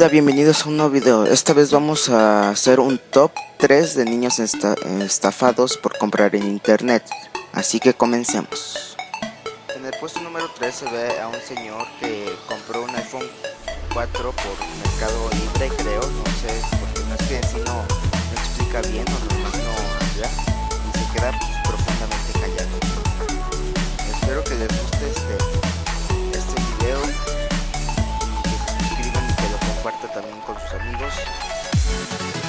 Hola, bienvenidos a un nuevo video. Esta vez vamos a hacer un top 3 de niños estafados por comprar en internet. Así que comencemos. En el puesto número 3 se ve a un señor que compró un iPhone 4 por Mercado Libre, creo. No sé, porque no es que si no, explica bien o nomás no habla. Y se queda profundamente callado. Espero que les guste este también con sus amigos.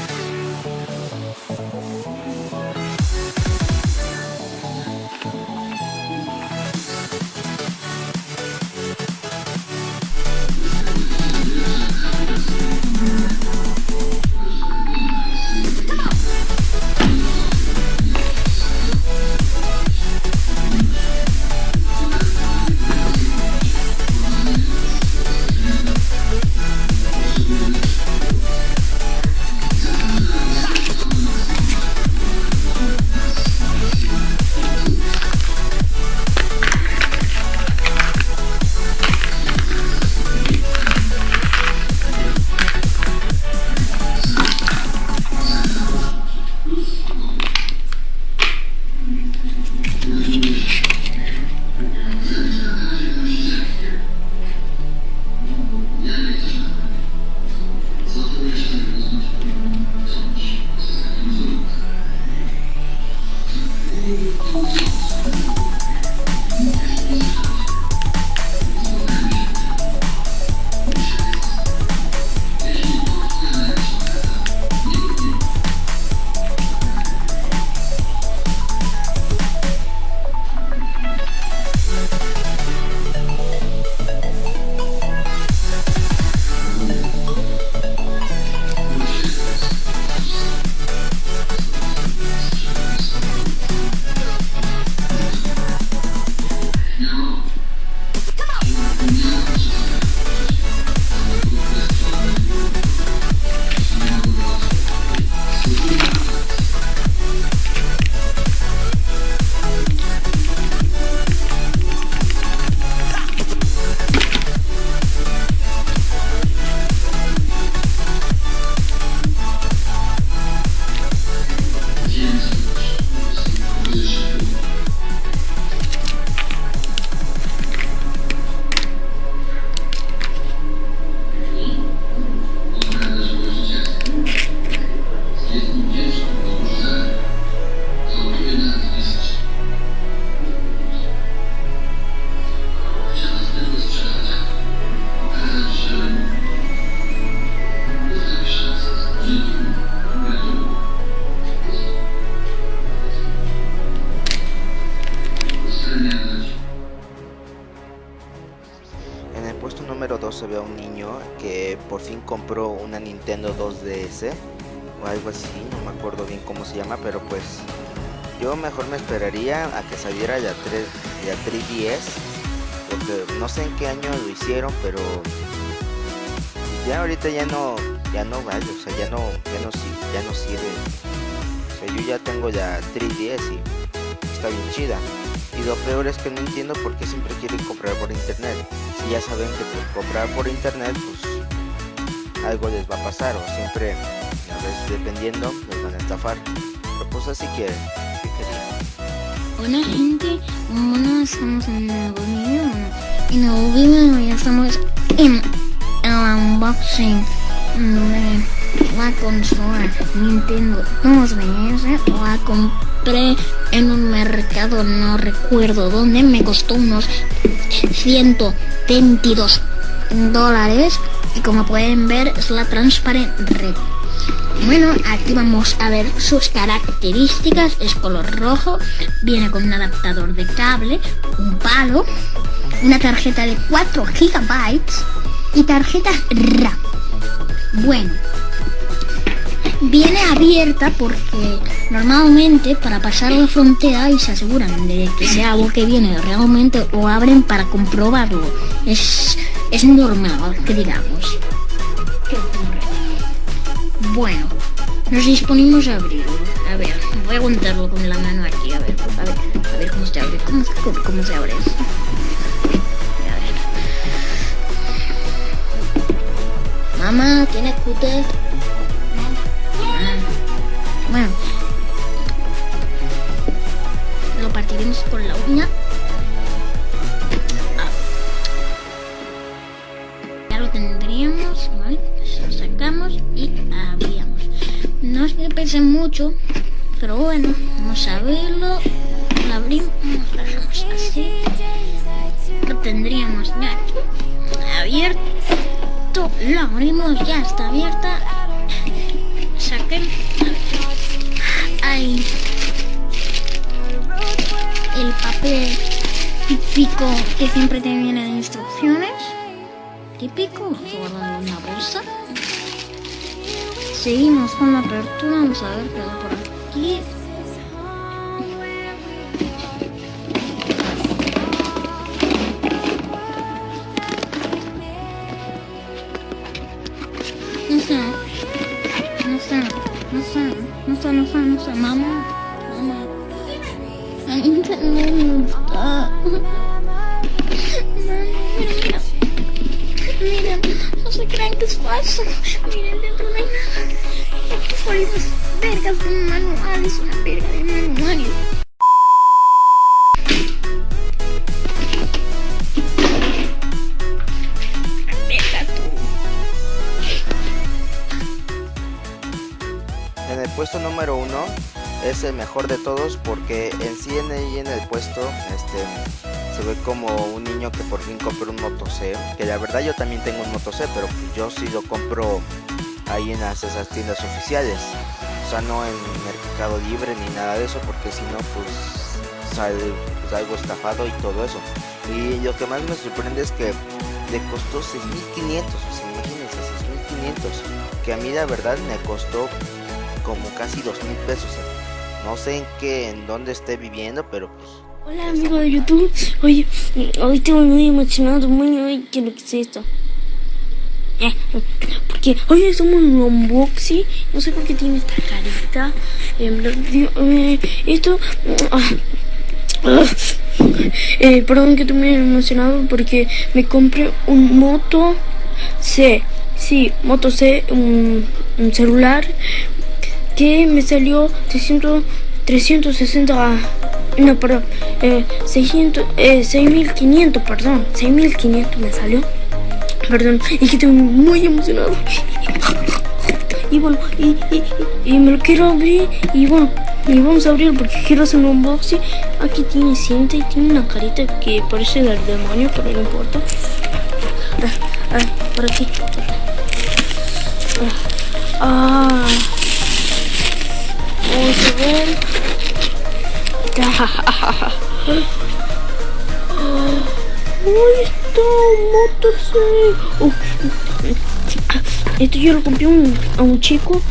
都是我的错 número 2 se ve a un niño que por fin compró una Nintendo 2DS o algo así, no me acuerdo bien cómo se llama, pero pues yo mejor me esperaría a que saliera ya 3 ya 3DS porque no sé en qué año lo hicieron, pero ya ahorita ya no ya no vale, o sea, ya no ya no ya no sirve. O sea, yo ya tengo ya 3DS y está bien chida. Y lo peor es que no entiendo por qué siempre quieren comprar por internet. Si ya saben que por comprar por internet, pues algo les va a pasar o siempre, a veces dependiendo, les van a estafar. Pero pues así quieren, querían. Hola gente, bueno, estamos en un nuevo video. En el nuevo video ya estamos en el unboxing de la consola Nintendo 2DS. La compré en un mercado, no recuerdo dónde, me costó unos 122 dólares y como pueden ver es la Transparent Red. Bueno, aquí vamos a ver sus características, es color rojo, viene con un adaptador de cable, un palo, una tarjeta de 4 gigabytes y tarjeta RAM. Bueno, viene abierta porque normalmente para pasar la frontera y se aseguran de que sea algo que viene realmente o abren para comprobarlo. Es, es normal, que digamos. Bueno, nos disponemos a abrirlo. A ver, voy a aguantarlo con la mano aquí, a ver, a ver, a ver cómo se abre, cómo, cómo se abre. Mamá, ¿tiene cúter? Bueno. Lo partiremos con la uña. Ah. Ya lo tendríamos. Lo sacamos y abríamos. No es que pese mucho, pero bueno, vamos a verlo. Lo abrimos, lo dejamos así. Lo tendríamos ya abierto. Lo abrimos, ya está abierta. Saquen. Ahí. Papel típico que siempre te viene de instrucciones. Típico, guardando una bolsa. Seguimos con la apertura, vamos a ver qué hay por aquí. No sé, no sé, no sé, no sé, no sé, no sé, mamá. A mí no se crean que es falso. Miren, dentro no hay nada. Aquí fueron unas vergas de manual, es una verga de manual. Verga tú. En el puesto número uno es el mejor de todos porque ahí en el puesto este se ve como un niño que por fin compró un Moto C, que la verdad yo también tengo un Moto C, pero pues yo sí lo compro ahí en las, esas tiendas oficiales, o sea no en Mercado Libre ni nada de eso porque si no pues sale pues, algo estafado y todo eso. Y lo que más me sorprende es que le costó 6.500, o sea, imagínense 6.500, que a mí la verdad me costó como casi 2.000 pesos. No sé en qué, en dónde esté viviendo, pero pues Hola amigo de YouTube, oye, hoy estoy muy emocionado, muy, muy, ¿qué es lo que es esto? Eh, Porque hoy estamos en un unboxing, no sé por qué tiene esta carita, eh, digo, eh, esto, ah, eh, perdón que estoy muy emocionado porque me compré un Moto C, sí, Moto C, un, un celular que me salió 300, 360, no, perdón, eh, 600, eh, 6500, perdón, 6500 me salió, perdón, y que estoy muy emocionado. Y bueno, y, y, y me lo quiero abrir, y bueno, y vamos a abrir porque quiero hacer un unboxing. Aquí tiene cinta y tiene una carita que parece del demonio, pero no importa. Ah, ah, por aquí. Ah. Vamos a ver. ¡Uy, está! ¡Moto C! Uh, esto yo lo compré un, a un chico.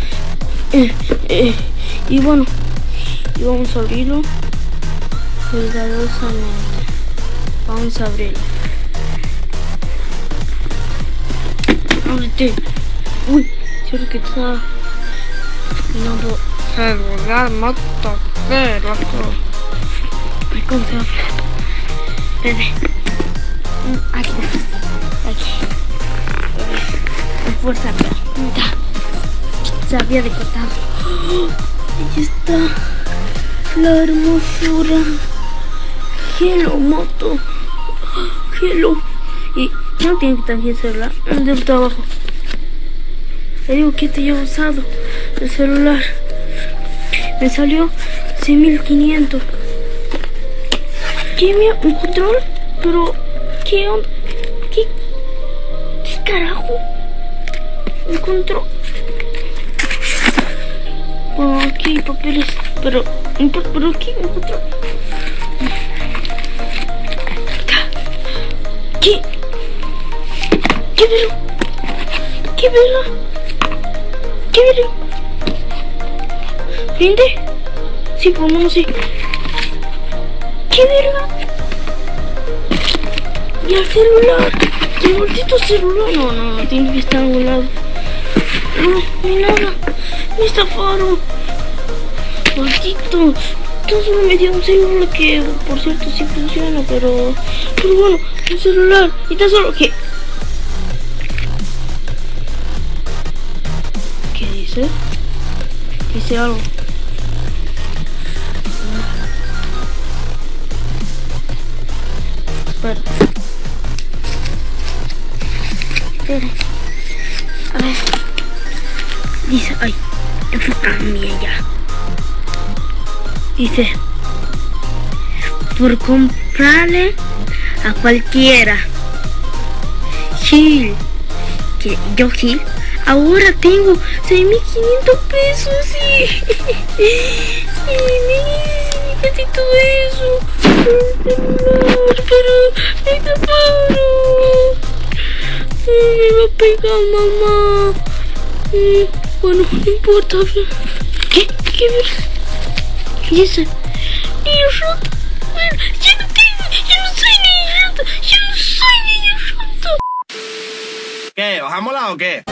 Eh, eh, y bueno, y vamos a abrirlo cuidadosamente. Vamos a abrirlo. Ábrete. Uy, creo que está. No celular, moto C, loco. Ay, ¿Cómo se. Mm, Aquí. Aquí. Pero. Ya. Se había decortado. ¡Oh! Ahí está. La hermosura. Hello, moto. Hello. Y no tiene que también celular. El de está abajo. Le digo que te llevo usado el celular. Me salió 6500. ¿Qué me un control? Pero ¿qué on- ¿Qué qué carajo? Un control. Bueno, aquí hay papeles, pero pero aquí un. ¿Qué? ¿Qué velo? ¿Qué velo? ¿Qué velo? ¿Prende? Sí, lo menos sí. ¿Qué verga? Y el celular. El maldito celular. No, no, no, tiene que estar a un lado. No, ni nada. Me estafaron. Maldito. Yo solo me dio un celular que, por cierto, sí funciona, pero... Pero bueno, un celular. Y tan solo que... dice? Dice algo. Espera. Espera. A ver. Dice, ay, enfócame ya. Dice, por comprarle a cualquiera. Gil, que yo Gil, ahora tengo 6.500 pesos y... y necesito eso. Pero, me paro. Me va a pegar mamá. Mm, Bueno, no importa. ¿Qué? ¿Qué? ¿Qué dice? Niño roto. Bueno, ya no tengo, ya no soy niño roto. Ya no soy niño roto. ¿Qué? ¿Bajamos la o qué?